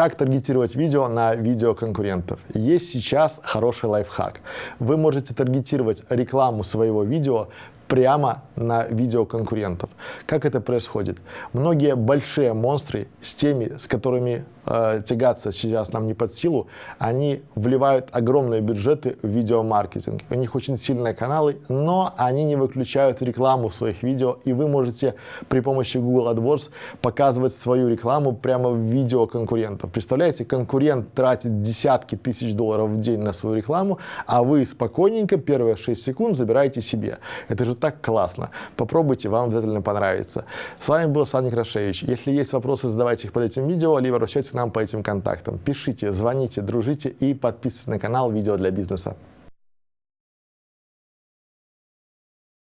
Как таргетировать видео на видео конкурентов? Есть сейчас хороший лайфхак. Вы можете таргетировать рекламу своего видео прямо на видео конкурентов. Как это происходит? Многие большие монстры с теми, с которыми э, тягаться сейчас нам не под силу, они вливают огромные бюджеты в видеомаркетинг. У них очень сильные каналы, но они не выключают рекламу в своих видео, и вы можете при помощи Google AdWords показывать свою рекламу прямо в видео конкурентов. Представляете, конкурент тратит десятки тысяч долларов в день на свою рекламу, а вы спокойненько первые 6 секунд забираете себе. Это же так классно. Попробуйте, вам обязательно понравится. С вами был Саня Крашевич. Если есть вопросы, задавайте их под этим видео, либо обращайтесь нам по этим контактам. Пишите, звоните, дружите и подписывайтесь на канал «Видео для бизнеса».